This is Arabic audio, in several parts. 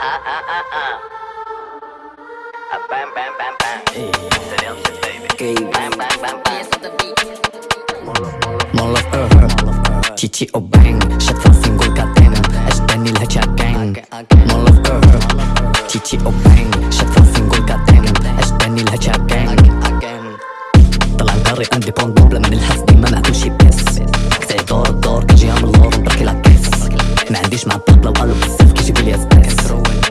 Bam bam bam. Molov över Chichi och bang Köpt single goddamn اشتني الهجا gang. Molov över Chichi och bang Köpt single goddamn اشتني الهجا gang. طلع القاري عندي بون بوبلة من الحس ديما ما عندوش شي بيس كتعي دور الدور كيجي عامل لور نبركي لا كيس ما عنديش مع الطاب لو قالوا بزاف كيجيبوا لي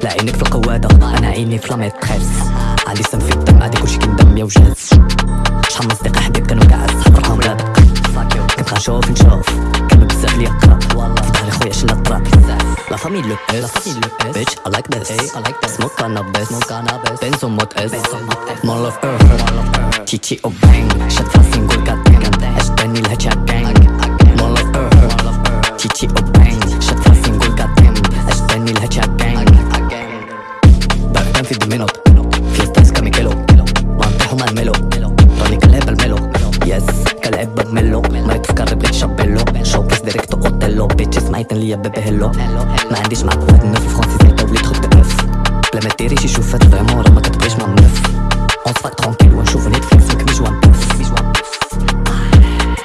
لا عينك في القوادة أنا عيني في لاميتريس علي سم في الدم عادي كلشي كندم يا وجاز. شحال من صديق حبيب كانوا كاع صحابهم لا دق كنت غنشوف نشوف. كانوا بزاف لي يقرأ. في ظهري خويا شلا طرا لا فامي لو اس bitch I like this. I like this. Smoke cannabis smoke cannabis benzo mod اس مول اوف ايرث تيتي أو بانج شد فاسين قول قدام اشتني الهجا جانج مول اوف ايرث تيتي أو بانج بعدين في دومينوت في ستايس كاميكيلو وانتحو مع الميلو راني كلعب الميلو يس كلعب بميلو ما يتفكر بيت شابيلو شو كيس ديريكتو اوتيلو بيتش سمعت ليا بيبي هيلو ما عنديش معاك واحد النف فرونسي زي طولي تخد اف بلا ما ديري شي شوفات فريمون راه ما كتبغيش مع منف اون سفاك ترونكيل ونشوف نيتفليكس مكني جوان بوف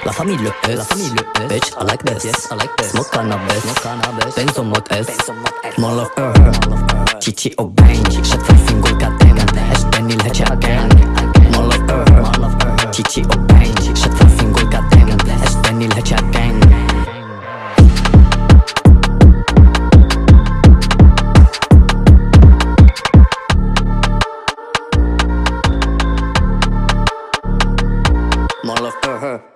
La famille le S, la famille le S, bitch I like this, yes I like this, smoke cannabis, smoke cannabis, benzo mod S, more love her, Chichi Cici obejść, że twój single katem Aż ten il hecia again. Mall of her Cici obejść, że twój single katem Aż ten il hecia again. Mall of her